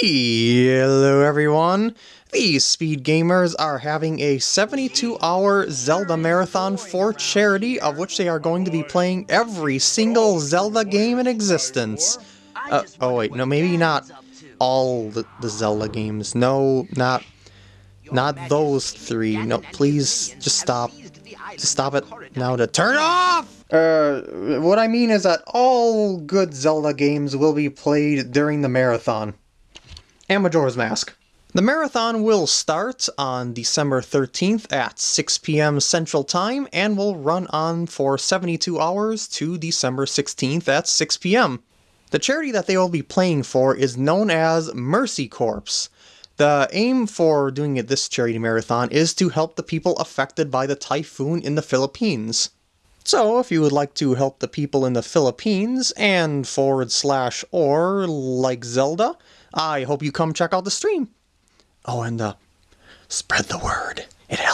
Hello everyone! These Speed Gamers are having a 72-hour Zelda Marathon for charity, of which they are going to be playing every single Zelda game in existence. Uh, oh wait, no, maybe not all the, the Zelda games. No, not not those three. No, please, just stop. Just stop it now to turn off! Uh, what I mean is that all good Zelda games will be played during the marathon. And Majora's Mask. The marathon will start on December 13th at 6 p.m. Central Time and will run on for 72 hours to December 16th at 6 p.m. The charity that they will be playing for is known as Mercy Corps. The aim for doing this charity marathon is to help the people affected by the typhoon in the Philippines. So if you would like to help the people in the Philippines and forward slash or like Zelda, I hope you come check out the stream. Oh, and uh, spread the word. It helps.